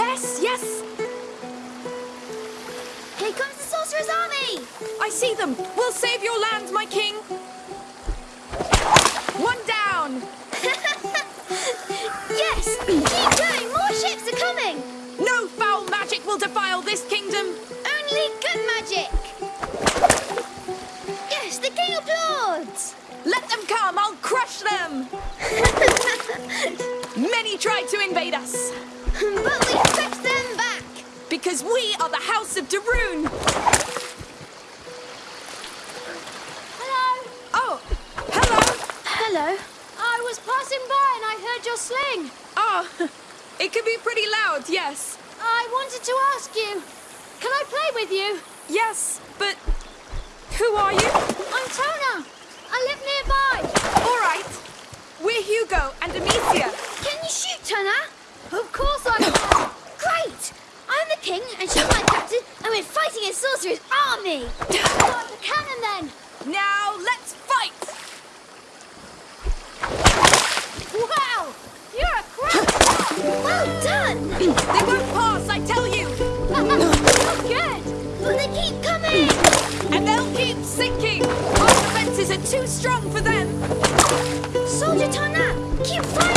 Yes, yes. Here comes the sorcerer's army! I see them. We'll save your land, my king. One down. yes! Keep going! More ships are coming! No foul magic will defile this kingdom. Only good magic! Yes, the king applauds! Let them come. I'll crush them. Many tried to invade us but we fetched them back! because we are the House of de Rune. Hello. Oh, hello. Hello. I was passing by and I heard your sling. Oh, it can be pretty loud, yes. I wanted to ask you, can I play with you? Yes, but who are you? I'm Tona. I live nearby. All right. We're Hugo and Amicia. Can you shoot, Tona? Of course I can. Great! I'm the king and she's my captain and we're fighting a sorcerer's army! Start the cannon then. Now let's fight. Wow, you're a crack. Well done! They won't pass, I tell you. you're good. But they keep coming! And they'll keep sinking. Our defenses are too strong for them. Soldier Tona, keep firing